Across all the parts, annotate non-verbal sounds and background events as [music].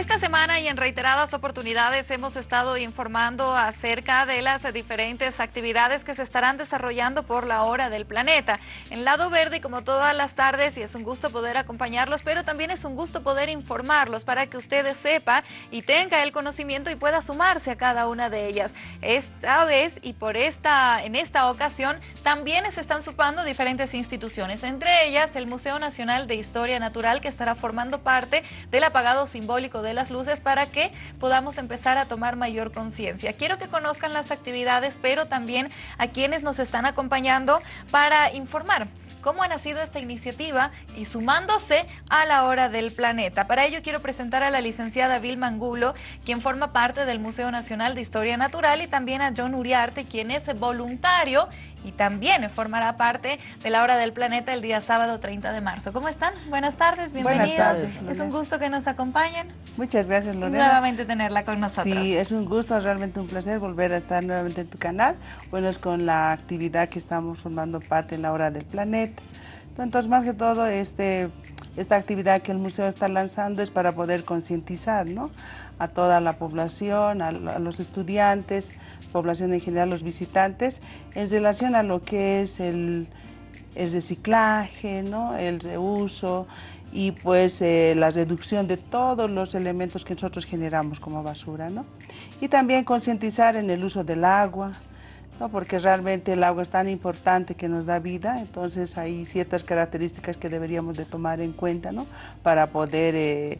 Esta semana y en reiteradas oportunidades hemos estado informando acerca de las diferentes actividades que se estarán desarrollando por la hora del planeta. En Lado Verde, como todas las tardes, y es un gusto poder acompañarlos, pero también es un gusto poder informarlos para que ustedes sepa y tenga el conocimiento y pueda sumarse a cada una de ellas. Esta vez y por esta, en esta ocasión también se están sumando diferentes instituciones, entre ellas el Museo Nacional de Historia Natural que estará formando parte del apagado simbólico de las luces para que podamos empezar a tomar mayor conciencia. Quiero que conozcan las actividades, pero también a quienes nos están acompañando para informar cómo ha nacido esta iniciativa y sumándose a la hora del planeta. Para ello quiero presentar a la licenciada Vilma Angulo, quien forma parte del Museo Nacional de Historia Natural y también a John Uriarte, quien es voluntario y también formará parte de la Hora del Planeta el día sábado 30 de marzo. ¿Cómo están? Buenas tardes, bienvenidos. Buenas tardes, es un gusto que nos acompañen. Muchas gracias, Lorena. Nuevamente tenerla con nosotros. Sí, es un gusto, realmente un placer volver a estar nuevamente en tu canal. Bueno, es con la actividad que estamos formando parte en la Hora del Planeta. Entonces, más que todo, este, esta actividad que el museo está lanzando es para poder concientizar ¿no? a toda la población, a los estudiantes, población en general, los visitantes, en relación a lo que es el, reciclaje, ¿no? el reuso y pues eh, la reducción de todos los elementos que nosotros generamos como basura. ¿no? Y también concientizar en el uso del agua, ¿no? porque realmente el agua es tan importante que nos da vida, entonces hay ciertas características que deberíamos de tomar en cuenta ¿no? para poder eh,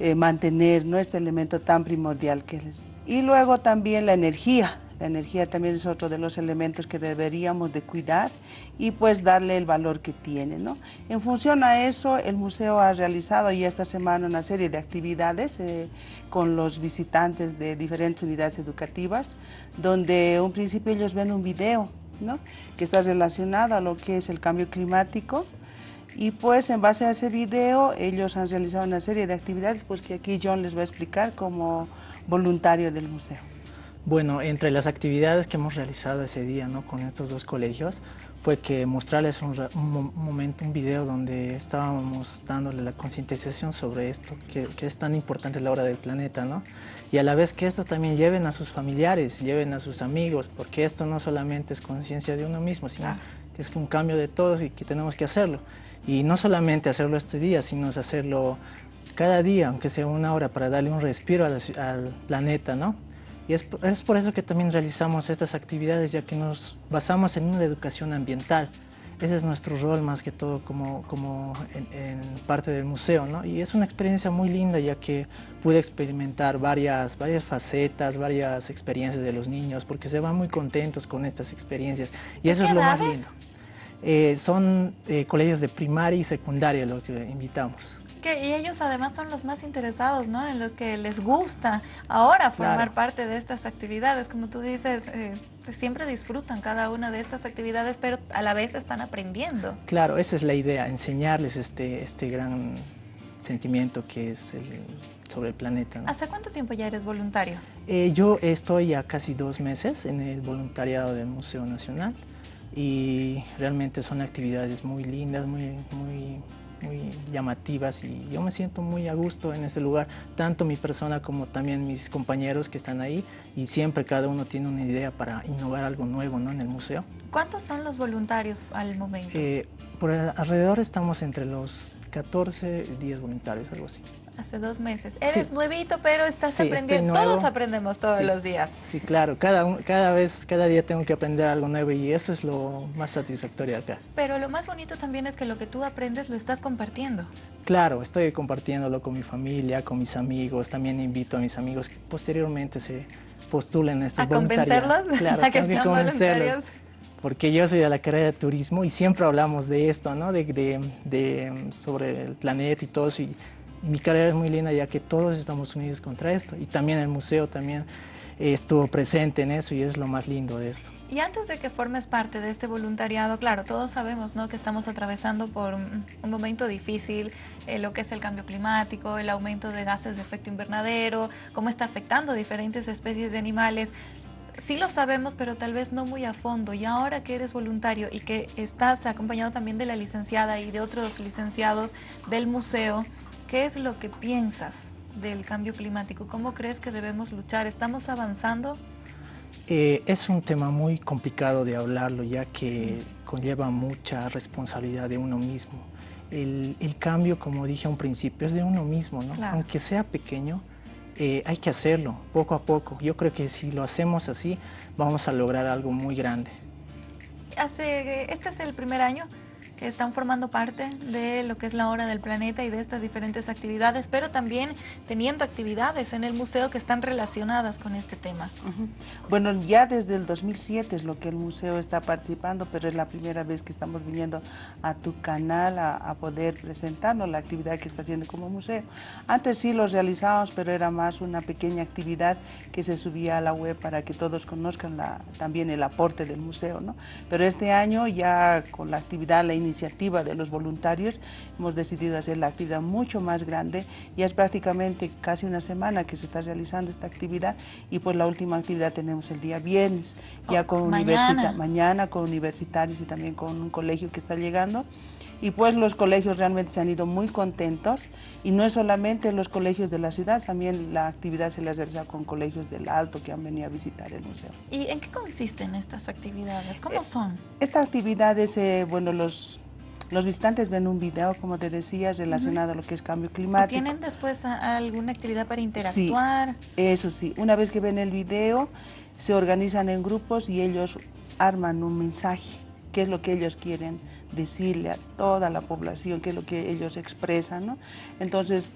eh, mantener ¿no? este elemento tan primordial que es y luego también la energía. La energía también es otro de los elementos que deberíamos de cuidar y pues darle el valor que tiene. ¿no? En función a eso, el museo ha realizado ya esta semana una serie de actividades eh, con los visitantes de diferentes unidades educativas, donde un principio ellos ven un video ¿no? que está relacionado a lo que es el cambio climático, y pues en base a ese video ellos han realizado una serie de actividades pues que aquí John les va a explicar como voluntario del museo. Bueno, entre las actividades que hemos realizado ese día ¿no? con estos dos colegios fue que mostrarles un, momento, un video donde estábamos dándole la concientización sobre esto, que, es tan importante la hora del planeta, ¿no? Y a la vez que esto también lleven a sus familiares, lleven a sus amigos, porque esto no solamente es conciencia de uno mismo, sino ah. que es un cambio de todos y que tenemos que hacerlo. Y no solamente hacerlo este día, sino hacerlo cada día, aunque sea una hora, para darle un respiro al planeta, ¿no? Y es, es, por eso que también realizamos estas actividades, ya que nos basamos en una educación ambiental. Ese es nuestro rol más que todo como, como en, parte del museo, ¿no? Y es una experiencia muy linda, ya que pude experimentar varias, varias facetas, varias experiencias de los niños, porque se van muy contentos con estas experiencias. Y eso es lo más lindo. Eh, son eh, colegios de primaria y secundaria lo que invitamos. Y ellos además son los más interesados, ¿no? En los que les gusta ahora formar parte de estas actividades. Como tú dices, eh, pues siempre disfrutan cada una de estas actividades, pero a la vez están aprendiendo. Claro, esa es la idea, enseñarles este, este gran sentimiento que es el, sobre el planeta. ¿Hace cuánto tiempo ya eres voluntario? yo estoy ya casi dos meses en el voluntariado del Museo Nacional y realmente son actividades muy lindas, muy, muy, muy llamativas y yo me siento muy a gusto en ese lugar, tanto mi persona como también mis compañeros que están ahí y siempre cada uno tiene una idea para innovar algo nuevo ¿no? en el museo. ¿Cuántos son los voluntarios al momento? Eh, por alrededor estamos entre los 14 y 10 voluntarios, algo así. Hace dos meses. Eres nuevito, pero estás aprendiendo. Todos aprendemos todos los días. Sí, claro. Cada, cada vez, cada día tengo que aprender algo nuevo y eso es lo más satisfactorio acá. Pero lo más bonito también es que lo que tú aprendes lo estás compartiendo. Claro, estoy compartiéndolo con mi familia, con mis amigos. También invito a mis amigos que posteriormente se postulen a estos ¿A convencerlos? [laughs] Claro, ¿A que, que convencerlos. Porque yo soy de la carrera de turismo y siempre hablamos de esto, ¿no? De, de, de sobre el planeta y todo eso. Y, mi carrera es muy linda ya que todos estamos unidos contra esto y también el museo también estuvo presente en eso y es lo más lindo de esto. Y antes de que formes parte de este voluntariado, claro, todos sabemos ¿no? que estamos atravesando por un momento difícil, eh, lo que es el cambio climático, el aumento de gases de efecto invernadero, cómo está afectando diferentes especies de animales. Sí lo sabemos, pero tal vez no muy a fondo. Y ahora que eres voluntario y que estás acompañado también de la licenciada y de otros licenciados del museo, ¿Qué es lo que piensas del cambio climático? ¿Cómo crees que debemos luchar? ¿Estamos avanzando? Eh, es un tema muy complicado de hablarlo ya que conlleva mucha responsabilidad de uno mismo. El, cambio, como dije a un principio, es de uno mismo, ¿no? Aunque sea pequeño, eh, hay que hacerlo poco a poco. Yo creo que si lo hacemos así, vamos a lograr algo muy grande. Hace, este es el primer año que están formando parte de lo que es la hora del planeta y de estas diferentes actividades, pero también teniendo actividades en el museo que están relacionadas con este tema. Bueno, ya desde el 2007 es lo que el museo está participando, pero es la primera vez que estamos viniendo a tu canal a, poder presentarnos la actividad que está haciendo como museo. Antes sí lo realizábamos, pero era más una pequeña actividad que se subía a la web para que todos conozcan la, también el aporte del museo, ¿no? Pero este año ya con la actividad, la iniciativa, iniciativa de los voluntarios hemos decidido hacer la actividad mucho más grande. Ya es prácticamente casi una semana que se está realizando esta actividad y pues la última actividad tenemos el día viernes, ya oh, con mañana. mañana con universitarios y también con un colegio que está llegando y pues los colegios realmente se han ido muy contentos y no es solamente los colegios de la ciudad, también la actividad se les realiza con colegios del Alto que han venido a visitar el museo. ¿Y en qué consisten estas actividades? ¿Cómo eh, son? Estas actividades, eh, bueno, los, los visitantes ven un video, como te decía, relacionado a lo que es cambio climático. ¿Tienen después alguna actividad para interactuar? Sí, eso sí. Una vez que ven el video, se organizan en grupos y ellos arman un mensaje, qué es lo que ellos quieren decirle a toda la población qué es lo que ellos expresan. ¿no? Entonces,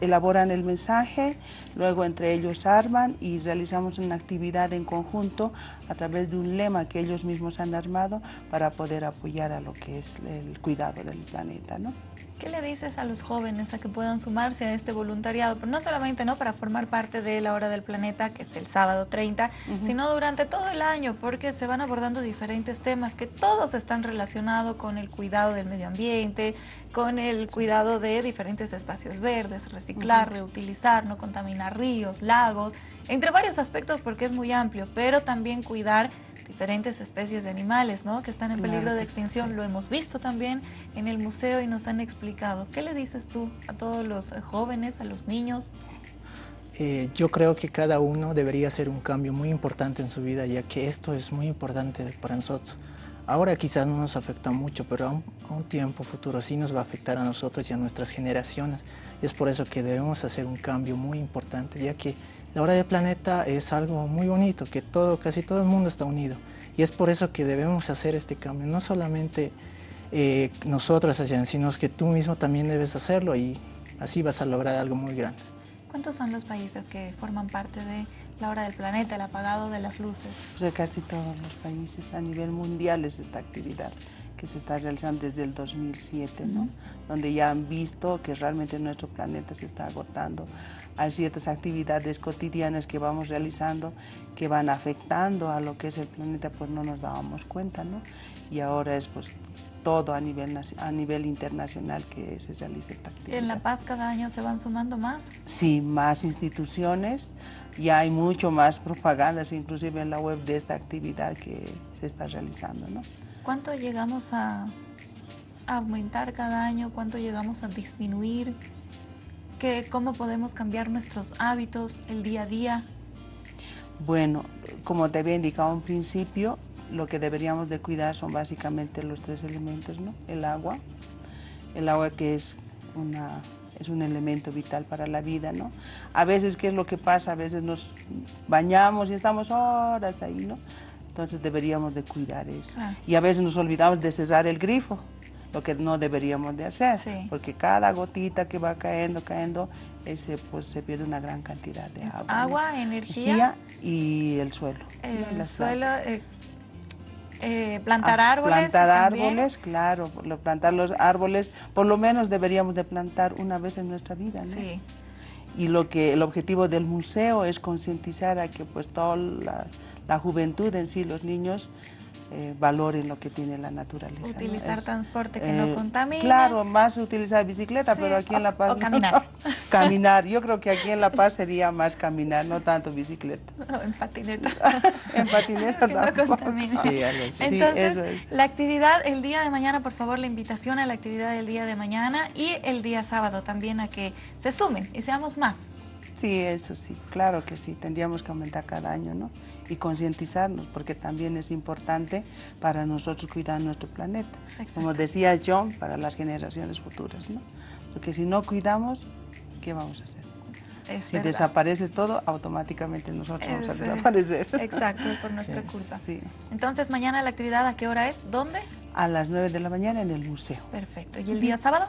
elaboran el mensaje, luego entre ellos arman y realizamos una actividad en conjunto a través de un lema que ellos mismos han armado para poder apoyar a lo que es el cuidado del planeta. ¿no? ¿Qué le dices a los jóvenes a que puedan sumarse a este voluntariado? Pero no solamente ¿no? para formar parte de la Hora del Planeta, que es el sábado 30, sino durante todo el año, porque se van abordando diferentes temas que todos están relacionados con el cuidado del medio ambiente, con el cuidado de diferentes espacios verdes, reciclar, reutilizar, no contaminar ríos, lagos, entre varios aspectos porque es muy amplio, pero también cuidar diferentes especies de animales ¿no? que están en peligro de extinción. Lo hemos visto también en el museo y nos han explicado. ¿Qué le dices tú a todos los jóvenes, a los niños? Eh, yo creo que cada uno debería hacer un cambio muy importante en su vida, ya que esto es muy importante para nosotros. Ahora quizás no nos afecta mucho, pero a un, tiempo futuro sí nos va a afectar a nosotros y a nuestras generaciones. Y es por eso que debemos hacer un cambio muy importante, ya que la hora del planeta es algo muy bonito, que todo, casi todo el mundo está unido. Y es por eso que debemos hacer este cambio, no solamente eh, nosotros, sino que tú mismo también debes hacerlo y así vas a lograr algo muy grande. ¿Cuántos son los países que forman parte de la hora del planeta, el apagado de las luces? Pues casi todos los países a nivel mundial es esta actividad que se está realizando desde el 2007, ¿no? donde ya han visto que realmente nuestro planeta se está agotando. Hay ciertas actividades cotidianas que vamos realizando que van afectando a lo que es el planeta, pues no nos dábamos cuenta, ¿no? Y ahora es pues todo a nivel, a nivel internacional que se realiza esta actividad. ¿En La Paz cada año se van sumando más? Sí, más instituciones, ya hay mucho más propagandas, inclusive en la web de esta actividad que se está realizando, ¿no? ¿Cuánto llegamos a aumentar cada año? ¿Cuánto llegamos a disminuir? ¿Qué, ¿Cómo podemos cambiar nuestros hábitos el día a día? Bueno, como te había indicado en principio, lo que deberíamos de cuidar son básicamente los tres elementos, ¿no? El agua, el agua que es, una, es un elemento vital para la vida, ¿no? A veces, ¿qué es lo que pasa? A veces nos bañamos y estamos horas ahí, ¿no? Entonces deberíamos de cuidar eso. Ah. Y a veces nos olvidamos de cerrar el grifo, lo que no deberíamos de hacer, porque cada gotita que va cayendo, cayendo, ese, pues se pierde una gran cantidad de agua. Agua, energía. Y el suelo. El suelo, eh, eh, plantar ah, árboles. Plantar árboles, claro, plantar los árboles, por lo menos deberíamos de plantar una vez en nuestra vida, ¿no? Sí. Y lo que el objetivo del museo es concientizar a que pues toda la la juventud en sí, los niños, eh, valoren lo que tiene la naturaleza. Utilizar transporte que no eh, contamine. Claro, más utilizar bicicleta, pero aquí en La Paz... O caminar. [laughs] Caminar, yo creo que aquí en La Paz sería más caminar, no tanto bicicleta. [laughs] No, en patineta. [laughs] en patineta que no contamine. Sí. Sí, Entonces, eso es. la actividad el día de mañana, por favor, la invitación a la actividad del día de mañana y el día sábado también a que se sumen y seamos más. Sí, eso sí, claro que sí, tendríamos que aumentar cada año, ¿no? Y concientizarnos, porque también es importante para nosotros cuidar nuestro planeta. Exacto. Como decía John, para las generaciones futuras, ¿no? Porque si no cuidamos, ¿qué vamos a hacer? Es Si verdad. desaparece todo, automáticamente nosotros vamos a eh, desaparecer. Exacto, es por [laughs] nuestra Sí. culpa. Sí, Entonces, mañana la actividad, ¿a qué hora es? ¿Dónde? a las 9 de la mañana en el museo. Perfecto. ¿Y el día sábado?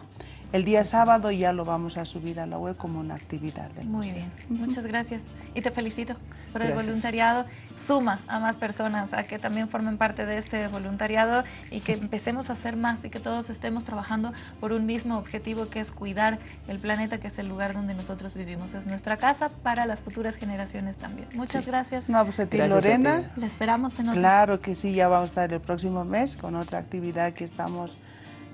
El día sábado ya lo vamos a subir a la web como una actividad del Muy museo. bien, muchas gracias. Y te felicito por el voluntariado. Suma a más personas a que también formen parte de este voluntariado y que empecemos a hacer más y que todos estemos trabajando por un mismo objetivo que es cuidar el planeta, que es el lugar donde nosotros vivimos. Es nuestra casa para las futuras generaciones también. Muchas gracias. No, pues a ti, Gracias a ti. Lorena. La esperamos en otra. Claro que sí, ya vamos a estar el próximo mes con otra actividad que estamos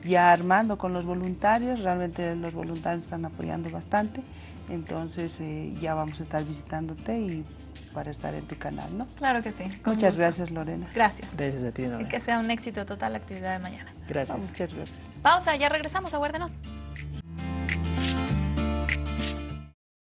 ya armando con los voluntarios. Realmente los voluntarios están apoyando bastante. Entonces eh, ya vamos a estar visitándote y para estar en tu canal, ¿no? Claro que sí. Muchas gusto. gracias, Lorena. Gracias. Gracias a ti, Y Nora. que sea un éxito total la actividad de mañana. Gracias. Muchas gracias. Pausa, ya regresamos, aguárdenos.